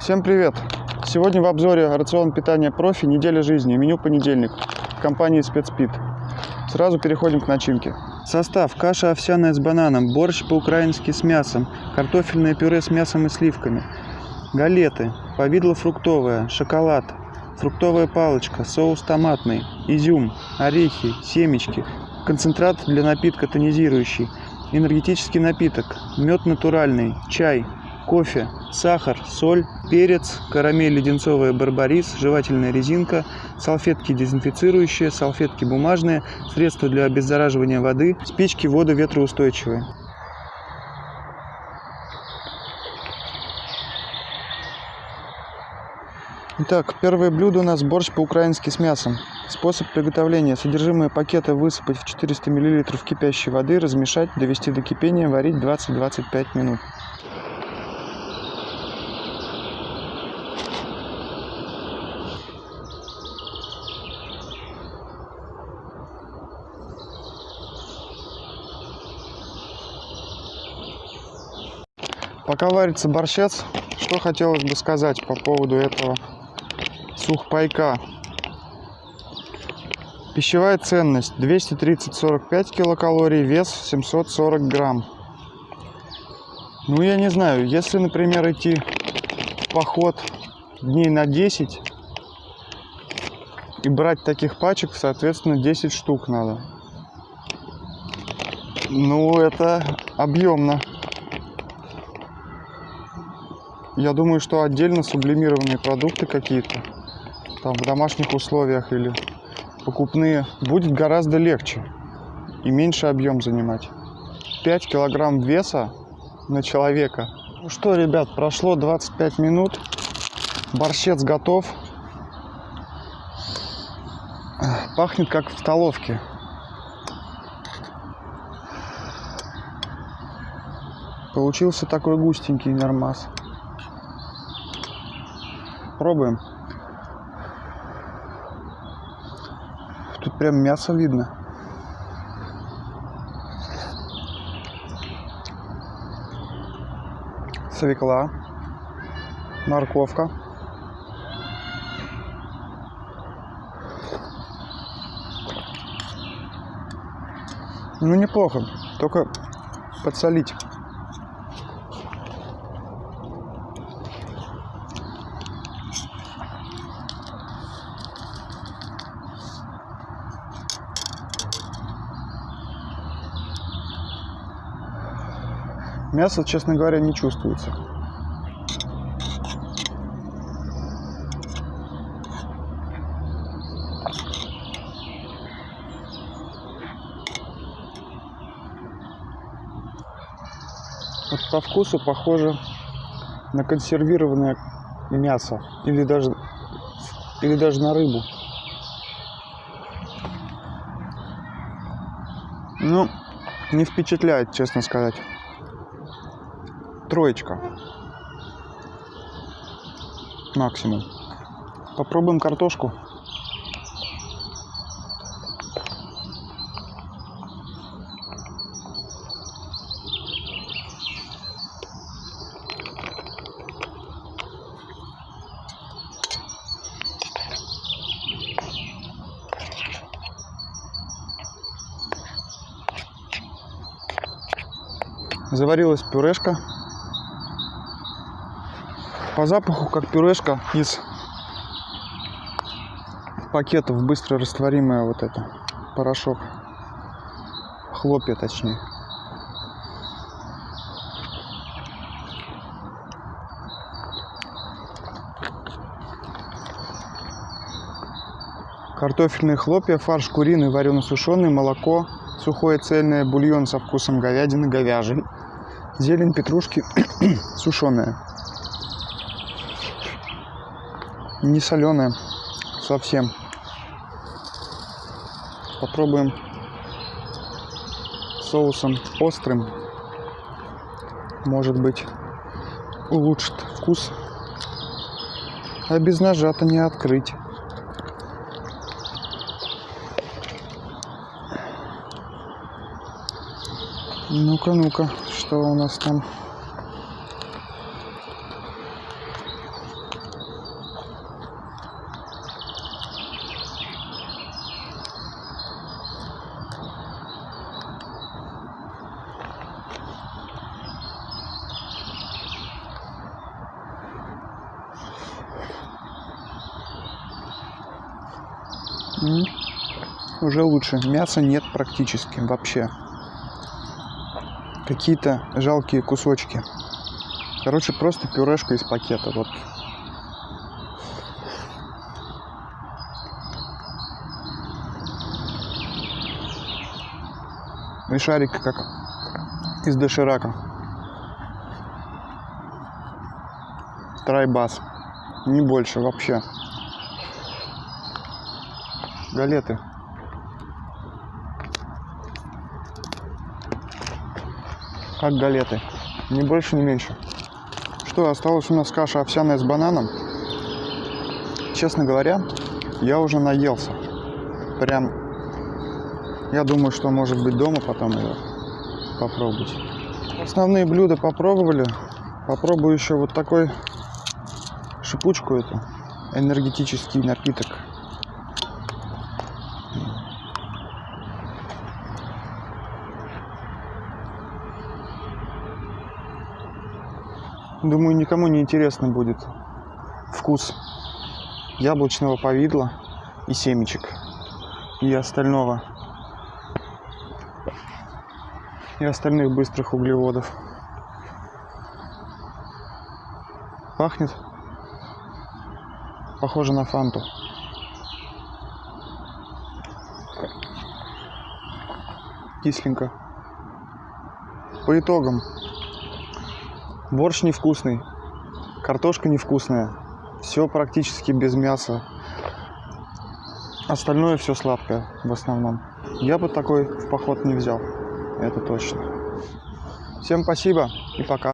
Всем привет! Сегодня в обзоре рацион питания профи «Неделя жизни», меню понедельник, компании «Спецпит». Сразу переходим к начинке. Состав. Каша овсяная с бананом, борщ по-украински с мясом, картофельное пюре с мясом и сливками, галеты, повидло фруктовое, шоколад, фруктовая палочка, соус томатный, изюм, орехи, семечки, концентрат для напитка тонизирующий, энергетический напиток, мед натуральный, чай, кофе, сахар, соль, перец, карамель леденцовая барбарис, жевательная резинка, салфетки дезинфицирующие, салфетки бумажные, средства для обеззараживания воды, спички водоветроустойчивые. Итак, первое блюдо у нас борщ по-украински с мясом. Способ приготовления. Содержимое пакета высыпать в 400 мл кипящей воды, размешать, довести до кипения, варить 20-25 минут. Пока варится борщец, что хотелось бы сказать по поводу этого сухпайка. Пищевая ценность 230-45 килокалорий, вес 740 грамм. Ну, я не знаю, если, например, идти в поход дней на 10 и брать таких пачек, соответственно, 10 штук надо. Ну, это объемно. Я думаю, что отдельно сублимированные продукты какие-то, там в домашних условиях или покупные, будет гораздо легче и меньше объем занимать. 5 килограмм веса на человека. Ну что, ребят, прошло 25 минут. Борщец готов. Пахнет как в столовке. Получился такой густенький нормас. Пробуем. Тут прям мясо видно. Свекла. Морковка. Ну, неплохо. Только подсолить. Мясо, честно говоря, не чувствуется. Вот по вкусу похоже на консервированное мясо или даже или даже на рыбу. Ну, не впечатляет, честно сказать. Троечка. Максимум. Попробуем картошку. Заварилась пюрешка. По запаху как пюрешка из пакетов быстро растворимая вот это порошок. Хлопья точнее. Картофельные хлопья, фарш куриный, варено-сушеный, молоко, сухое цельное, бульон со вкусом говядины, говяжий, зелень петрушки сушеная. Не соленая совсем. Попробуем соусом острым. Может быть улучшит вкус. А без ножа-то не открыть. Ну-ка, ну-ка, что у нас там? М, Уже лучше. Мяса нет практически вообще. Какие-то жалкие кусочки. Короче, просто пюрешка из пакета. Вот. И шарик как из доширака. Трайбас. Не больше вообще. Галеты. Как галеты. Ни больше, ни меньше. Что, осталась у нас каша овсяная с бананом. Честно говоря, я уже наелся. Прям, я думаю, что может быть дома потом ее попробовать. Основные блюда попробовали. Попробую еще вот такой шипучку эту. Энергетический напиток. Думаю, никому не интересно будет вкус яблочного повидла и семечек и остального и остальных быстрых углеводов. Пахнет похоже на фанту. Кисленько. По итогам. Борщ невкусный, картошка невкусная, все практически без мяса. Остальное все сладкое в основном. Я бы такой в поход не взял, это точно. Всем спасибо и пока.